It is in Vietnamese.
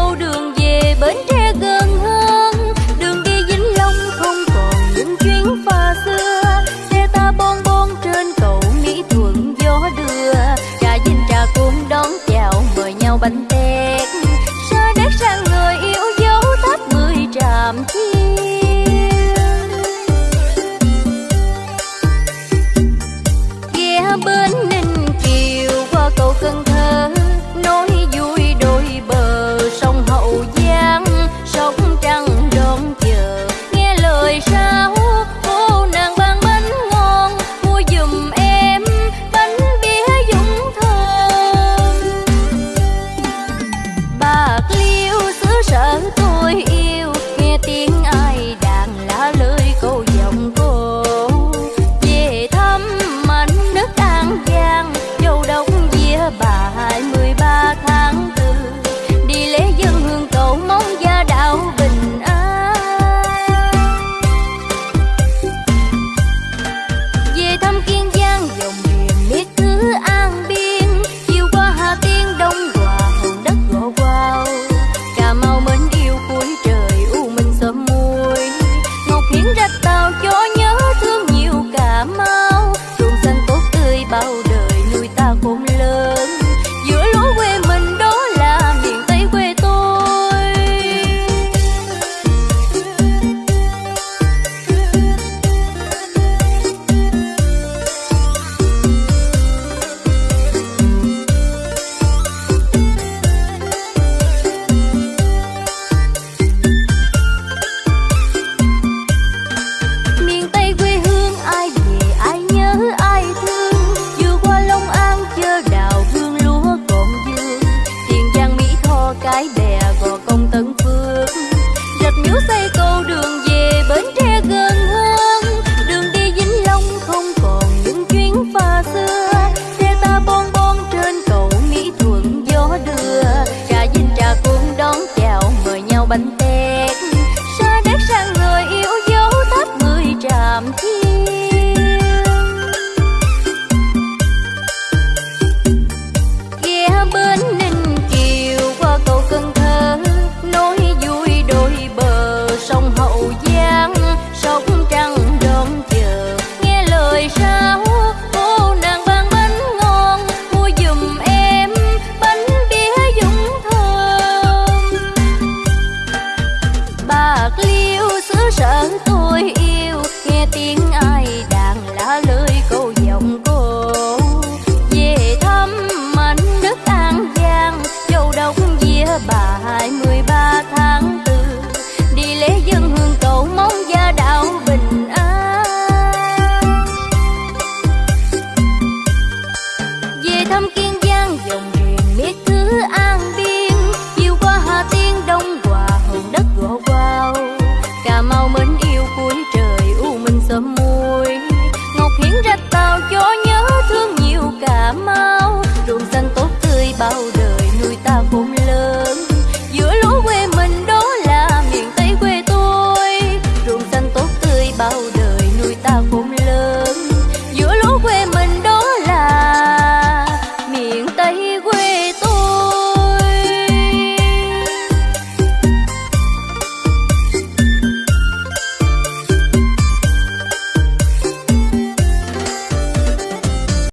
đâu đường về bến tre gần hơn. Đường đi vĩnh long không còn những chuyến pha xưa. Xe ta bon bon trên cầu mỹ thuận gió đưa. Trà vinh trà côn đón chào mời nhau bánh tét. Sa nét sang người yêu dấu tháp mười tràm chiên bao bánh sợ tôi yêu khiến ra tàu chúa